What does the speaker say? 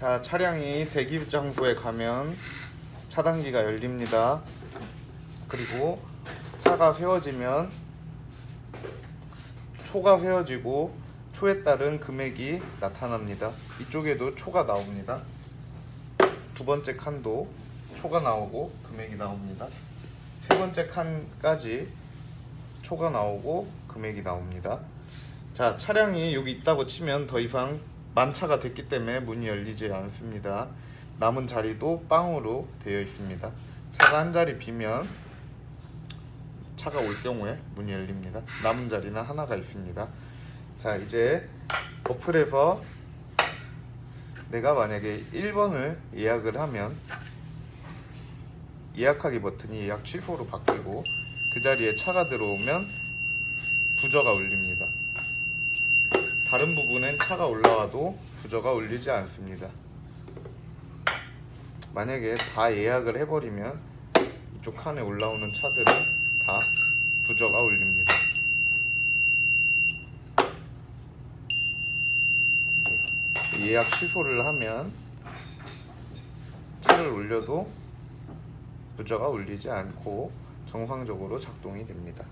자 차량이 대기 장소에 가면 차단기가 열립니다. 그리고 차가 세워지면 초가 세워지고 초에 따른 금액이 나타납니다. 이쪽에도 초가 나옵니다. 두 번째 칸도 초가 나오고 금액이 나옵니다. 세 번째 칸까지 초가 나오고 금액이 나옵니다. 자 차량이 여기 있다고 치면 더 이상 만차가 됐기 때문에 문이 열리지 않습니다. 남은 자리도 빵으로 되어 있습니다. 차가 한 자리 비면 차가 올 경우에 문이 열립니다. 남은 자리는 하나가 있습니다. 자 이제 어플에서 내가 만약에 1번을 예약을 하면 예약하기 버튼이 예약 취소로 바뀌고 그 자리에 차가 들어오면 부저가 울립니다 다른 부분엔 차가 올라와도 부저가 울리지 않습니다 만약에 다 예약을 해버리면 이쪽 칸에 올라오는 차들은 다 부저가 울립니다 네. 예약 취소를 하면 차를 올려도 부저가 울리지 않고 정상적으로 작동이 됩니다